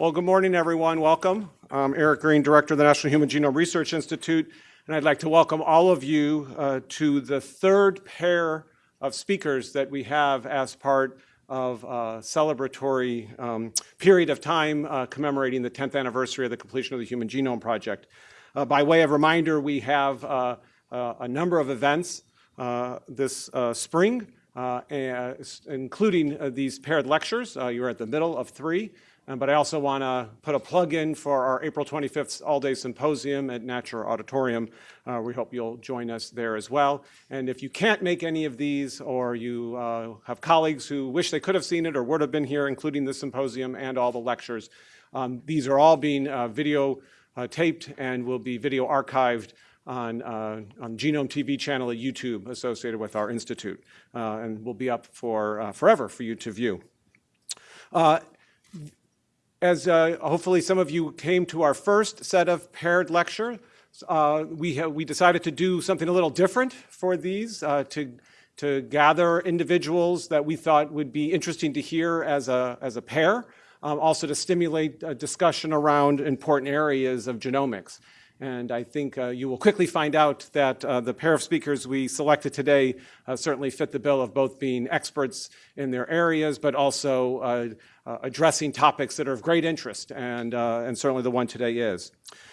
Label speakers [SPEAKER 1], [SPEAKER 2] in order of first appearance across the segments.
[SPEAKER 1] Well, good morning, everyone. Welcome. I'm Eric Green, Director of the National Human Genome Research Institute, and I'd like to welcome all of you uh, to the third pair of speakers that we have as part of a celebratory um, period of time uh, commemorating the 10th anniversary of the completion of the Human Genome Project. Uh, by way of reminder, we have uh, uh, a number of events uh, this spring, including these paired lectures. you're at the middle of three. Um, but I also want to put a plug in for our April 25th all-day symposium at Natcher Auditorium. Uh, we hope you'll join us there as well. And if you can't make any of these or you uh, have colleagues who wish they could have seen it or would have been here, including the symposium and all the lectures, um, these are all being uh, video uh, taped and will be video archived on, uh, on Genome TV channel at YouTube associated with our institute uh, and will be up for forever for you to view. As uh, hopefully some of you came to our first set of paired lecture, uh, we, we decided to do something a little different for these, uh, to, to gather individuals that we thought would be interesting to hear as a, as a pair, um, also to stimulate a discussion around important areas of genomics. And I think uh, you will quickly find out that uh, the pair of speakers we selected today uh, certainly fit the bill of both being experts in their areas, but also uh, addressing topics that are of great interest, and, uh, and certainly the one today is.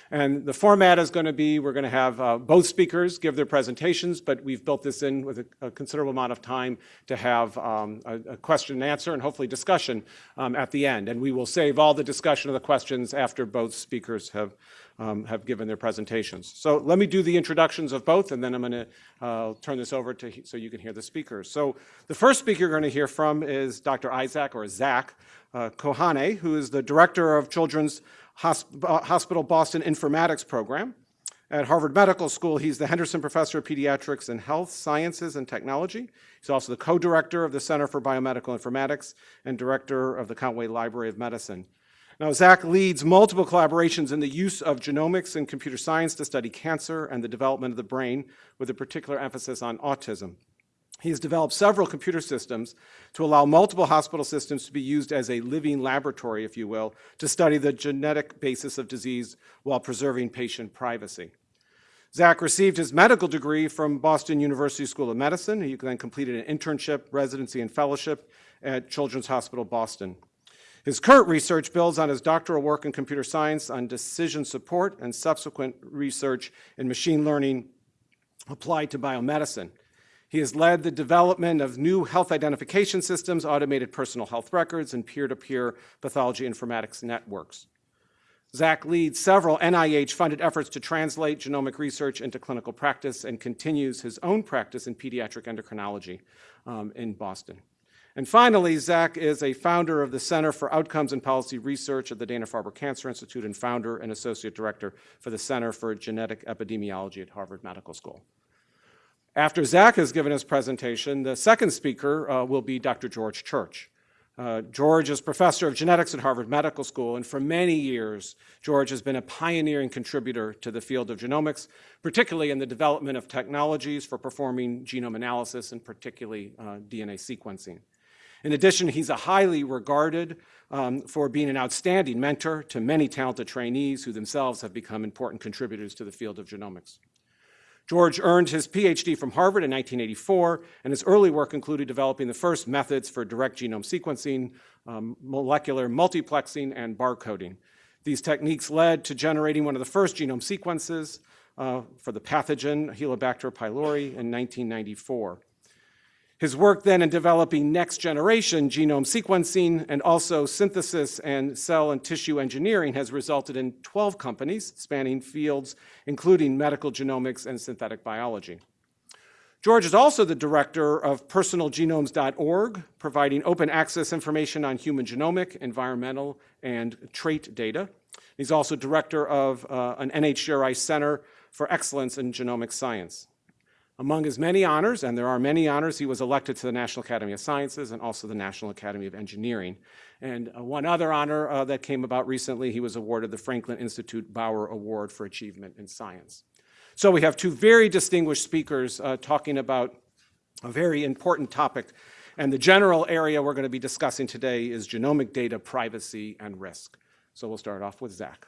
[SPEAKER 1] And the format is going to be, we're going to have uh, both speakers give their presentations, but we've built this in with a, a considerable amount of time to have um, a, a, question and answer and hopefully discussion um, at the end. And we will save all the discussion of the questions after both speakers have, um, have given their presentations. So let me do the introductions of both, and then I'm going to uh, turn this over to so you can hear the speakers. So the first speaker you're going to hear from is Dr. Isaac, or Zach uh, Kohane, who is the director of Children's uh, Hospital Boston Informatics Program. At Harvard Medical School, he's the Henderson Professor of Pediatrics and Health Sciences and Technology. He's also the co-director of the Center for Biomedical Informatics and director of the Countway Library of Medicine. Now, Zach leads multiple collaborations in the use of genomics and computer science to study cancer and the development of the brain, with a particular emphasis on autism. He has developed several computer systems to allow multiple hospital systems to be used as a living laboratory, if you will, to study the genetic basis of disease while preserving patient privacy. Zach received his medical degree from Boston University School of Medicine. He then completed an internship, residency, and fellowship at Children's Hospital Boston. His current research builds on his doctoral work in computer science on decision support and subsequent research in machine learning applied to biomedicine. He has led the development of new health identification systems, automated personal health records, and peer-to-peer -peer pathology informatics networks. Zach leads several NIH-funded efforts to translate genomic research into clinical practice and continues his own practice in pediatric endocrinology um, in Boston. And finally, Zach is a founder of the Center for Outcomes and Policy Research at the Dana-Farber Cancer Institute and founder and associate director for the Center for Genetic Epidemiology at Harvard Medical School. After Zach has given his presentation, the second speaker uh, will be Dr. George Church. Uh, George is professor of genetics at Harvard Medical School, and for many years, George has been a pioneering contributor to the field of genomics, particularly in the development of technologies for performing genome analysis and particularly uh, DNA sequencing. In addition, he's a highly regarded um, for being an outstanding mentor to many talented trainees who themselves have become important contributors to the field of genomics. George earned his PhD from Harvard in 1984, and his early work included developing the first methods for direct genome sequencing, um, molecular multiplexing, and barcoding. These techniques led to generating one of the first genome sequences uh, for the pathogen Helicobacter pylori in 1994. His work then in developing next generation genome sequencing and also synthesis and cell and tissue engineering has resulted in 12 companies spanning fields including medical genomics and synthetic biology. George is also the director of personalgenomes.org, providing open access information on human genomic, environmental, and trait data. He's also director of uh, an NHGRI Center for Excellence in Genomic Science. Among his many honors, and there are many honors, he was elected to the National Academy of Sciences and also the National Academy of Engineering. And uh, one other honor uh, that came about recently, he was awarded the Franklin Institute Bower Award for Achievement in Science. So we have two very distinguished speakers uh, talking about a very important topic. And the general area we're going to be discussing today is genomic data privacy and risk. So we'll start off with Zach.